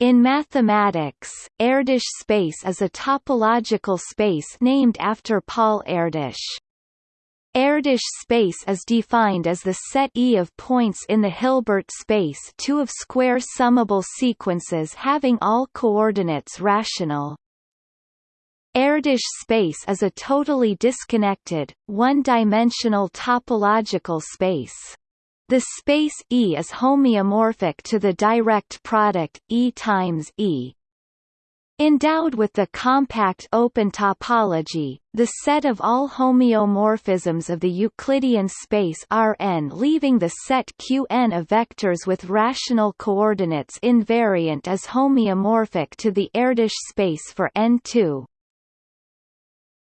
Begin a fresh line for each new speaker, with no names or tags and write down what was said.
In mathematics, Erdős space is a topological space named after Paul Erdős. Erdős space is defined as the set E of points in the Hilbert space two of square summable sequences having all coordinates rational. Erdős space is a totally disconnected, one-dimensional topological space. The space E is homeomorphic to the direct product E times E. Endowed with the compact open topology, the set of all homeomorphisms of the Euclidean space Rn leaving the set Qn of vectors with rational coordinates invariant is homeomorphic to the Erdős space for N2.